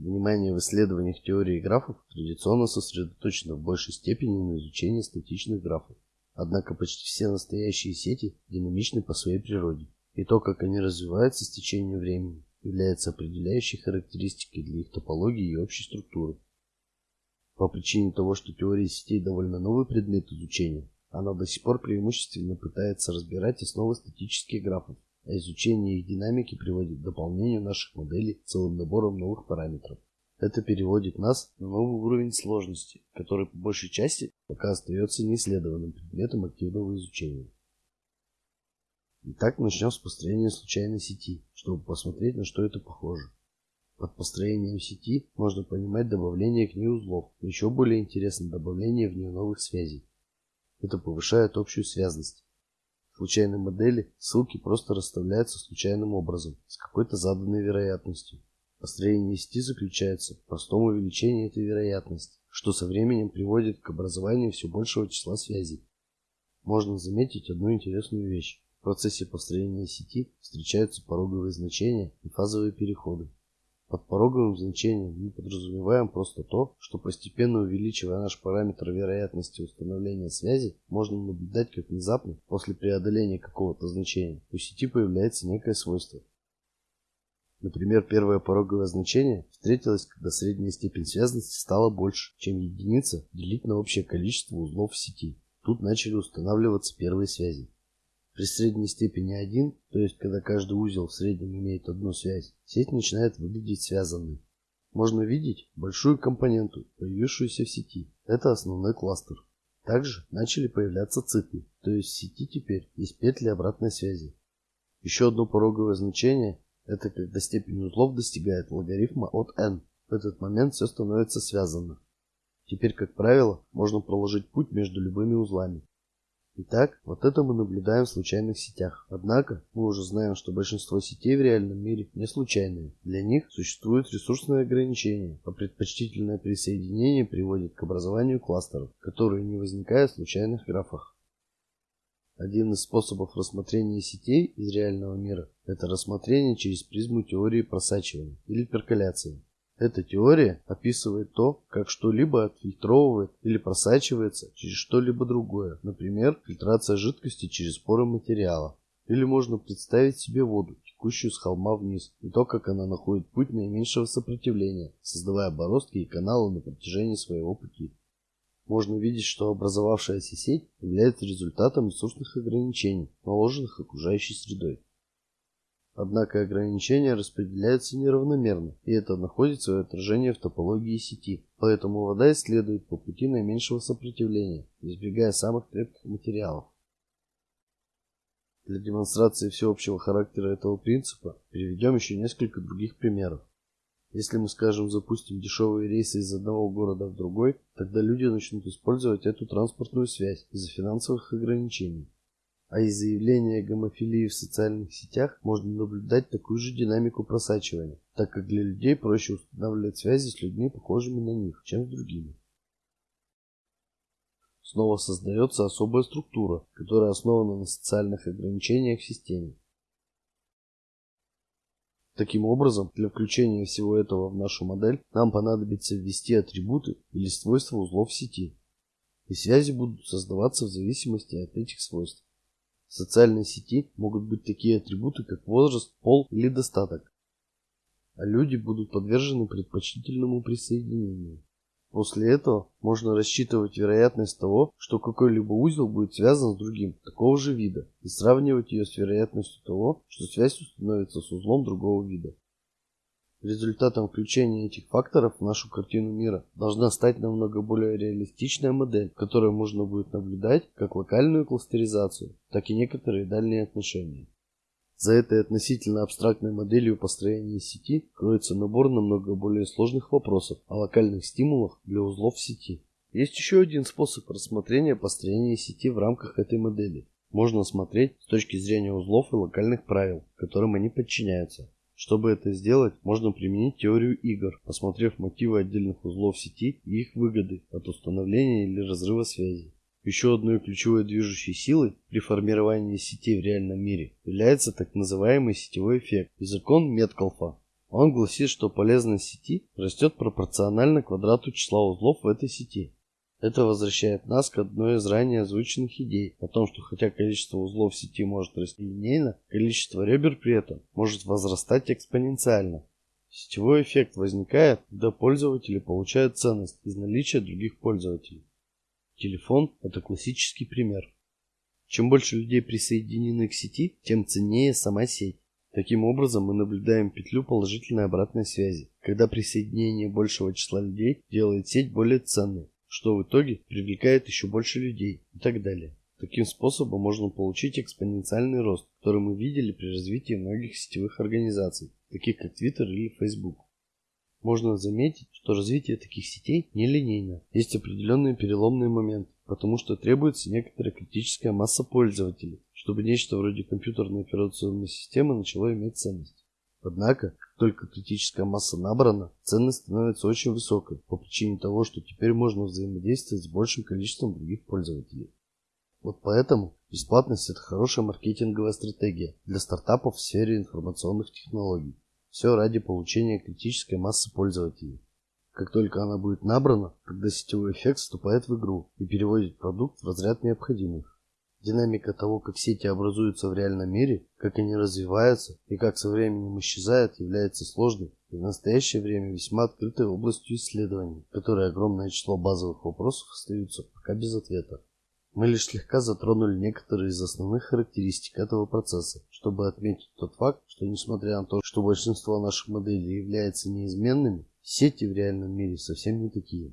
Внимание в исследованиях теории графов традиционно сосредоточено в большей степени на изучении статичных графов. Однако почти все настоящие сети динамичны по своей природе, и то, как они развиваются с течением времени, является определяющей характеристикой для их топологии и общей структуры. По причине того, что теория сетей довольно новый предмет изучения, она до сих пор преимущественно пытается разбирать основы статических графов, а изучение их динамики приводит к дополнению наших моделей целым набором новых параметров. Это переводит нас на новый уровень сложности, который по большей части пока остается неисследованным предметом активного изучения. Итак, начнем с построения случайной сети, чтобы посмотреть, на что это похоже. Под построением сети можно понимать добавление к ней узлов, еще более интересно добавление в нее новых связей. Это повышает общую связность. Случайной модели ссылки просто расставляются случайным образом, с какой-то заданной вероятностью. Построение сети заключается в простом увеличении этой вероятности, что со временем приводит к образованию все большего числа связей. Можно заметить одну интересную вещь. В процессе построения сети встречаются пороговые значения и фазовые переходы. Под пороговым значением мы подразумеваем просто то, что постепенно увеличивая наш параметр вероятности установления связи, можно наблюдать, как внезапно, после преодоления какого-то значения, у сети появляется некое свойство. Например, первое пороговое значение встретилось, когда средняя степень связности стала больше, чем единица делить на общее количество узлов в сети. Тут начали устанавливаться первые связи. При средней степени 1, то есть когда каждый узел в среднем имеет одну связь, сеть начинает выглядеть связанной. Можно видеть большую компоненту, появившуюся в сети. Это основной кластер. Также начали появляться циклы, то есть в сети теперь есть петли обратной связи. Еще одно пороговое значение – это когда степень узлов достигает логарифма от n. В этот момент все становится связано. Теперь, как правило, можно проложить путь между любыми узлами. Итак, вот это мы наблюдаем в случайных сетях. Однако, мы уже знаем, что большинство сетей в реальном мире не случайные. Для них существуют ресурсные ограничения, а предпочтительное присоединение приводит к образованию кластеров, которые не возникают в случайных графах. Один из способов рассмотрения сетей из реального мира – это рассмотрение через призму теории просачивания или перколяции. Эта теория описывает то, как что-либо отфильтровывает или просачивается через что-либо другое, например, фильтрация жидкости через поры материала. Или можно представить себе воду, текущую с холма вниз, и то, как она находит путь наименьшего сопротивления, создавая бороздки и каналы на протяжении своего пути. Можно видеть, что образовавшаяся сеть является результатом ресурсных ограничений, наложенных окружающей средой. Однако ограничения распределяются неравномерно, и это находит свое отражение в топологии сети. Поэтому вода исследует по пути наименьшего сопротивления, избегая самых крепких материалов. Для демонстрации всеобщего характера этого принципа приведем еще несколько других примеров. Если мы, скажем, запустим дешевые рейсы из одного города в другой, тогда люди начнут использовать эту транспортную связь из-за финансовых ограничений. А из заявления гомофилии в социальных сетях можно наблюдать такую же динамику просачивания, так как для людей проще устанавливать связи с людьми, похожими на них, чем с другими. Снова создается особая структура, которая основана на социальных ограничениях в системе. Таким образом, для включения всего этого в нашу модель нам понадобится ввести атрибуты или свойства узлов сети. И связи будут создаваться в зависимости от этих свойств. В социальной сети могут быть такие атрибуты, как возраст, пол или достаток. А люди будут подвержены предпочтительному присоединению. После этого можно рассчитывать вероятность того, что какой-либо узел будет связан с другим такого же вида и сравнивать ее с вероятностью того, что связь установится с узлом другого вида. Результатом включения этих факторов в нашу картину мира должна стать намного более реалистичная модель, в которой можно будет наблюдать как локальную кластеризацию, так и некоторые дальние отношения. За этой относительно абстрактной моделью построения сети кроется набор намного более сложных вопросов о локальных стимулах для узлов сети. Есть еще один способ рассмотрения построения сети в рамках этой модели. Можно смотреть с точки зрения узлов и локальных правил, которым они подчиняются. Чтобы это сделать, можно применить теорию игр, посмотрев мотивы отдельных узлов сети и их выгоды от установления или разрыва связи. Еще одной ключевой движущей силой при формировании сетей в реальном мире является так называемый сетевой эффект и закон Меткалфа. Он гласит, что полезность сети растет пропорционально квадрату числа узлов в этой сети. Это возвращает нас к одной из ранее озвученных идей о том, что хотя количество узлов сети может расти линейно, количество ребер при этом может возрастать экспоненциально. Сетевой эффект возникает, когда пользователи получают ценность из наличия других пользователей. Телефон – это классический пример. Чем больше людей присоединены к сети, тем ценнее сама сеть. Таким образом, мы наблюдаем петлю положительной обратной связи, когда присоединение большего числа людей делает сеть более ценной, что в итоге привлекает еще больше людей и так далее. Таким способом можно получить экспоненциальный рост, который мы видели при развитии многих сетевых организаций, таких как Twitter или Facebook. Можно заметить, что развитие таких сетей нелинейно. Есть определенные переломные моменты, потому что требуется некоторая критическая масса пользователей, чтобы нечто вроде компьютерной операционной системы начало иметь ценность. Однако, только критическая масса набрана, ценность становится очень высокой по причине того, что теперь можно взаимодействовать с большим количеством других пользователей. Вот поэтому бесплатность это хорошая маркетинговая стратегия для стартапов в сфере информационных технологий. Все ради получения критической массы пользователей. Как только она будет набрана, тогда сетевой эффект вступает в игру и переводит продукт в разряд необходимых. Динамика того, как сети образуются в реальном мире, как они развиваются и как со временем исчезают, является сложной и в настоящее время весьма открытой областью исследований, в огромное число базовых вопросов остаются пока без ответа. Мы лишь слегка затронули некоторые из основных характеристик этого процесса, чтобы отметить тот факт, что несмотря на то, что большинство наших моделей является неизменными, сети в реальном мире совсем не такие.